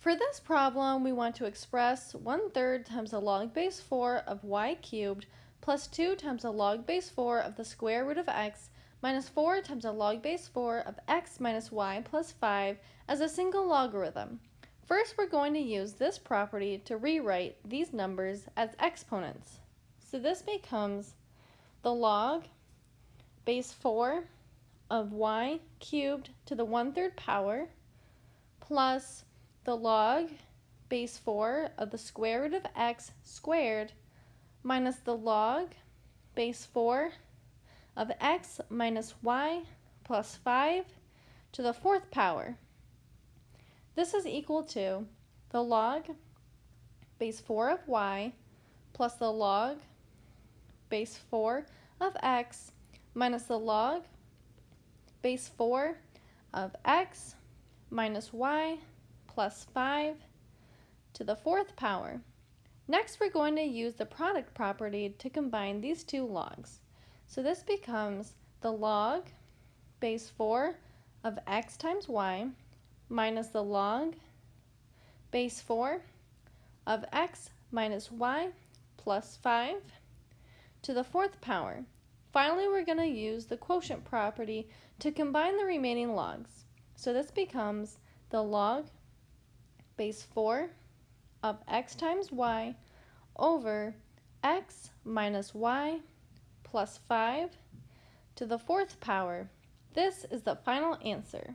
For this problem, we want to express 1 third times the log base 4 of y cubed plus 2 times the log base 4 of the square root of x minus 4 times the log base 4 of x minus y plus 5 as a single logarithm. First, we're going to use this property to rewrite these numbers as exponents. So this becomes the log base 4 of y cubed to the 1 third power plus the log base 4 of the square root of x squared minus the log base 4 of x minus y plus 5 to the fourth power. This is equal to the log base 4 of y plus the log base 4 of x minus the log base 4 of x minus y plus 5 to the fourth power. Next, we're going to use the product property to combine these two logs. So this becomes the log base 4 of x times y minus the log base 4 of x minus y plus 5 to the fourth power. Finally, we're going to use the quotient property to combine the remaining logs. So this becomes the log base 4 of x times y over x minus y plus 5 to the fourth power. This is the final answer.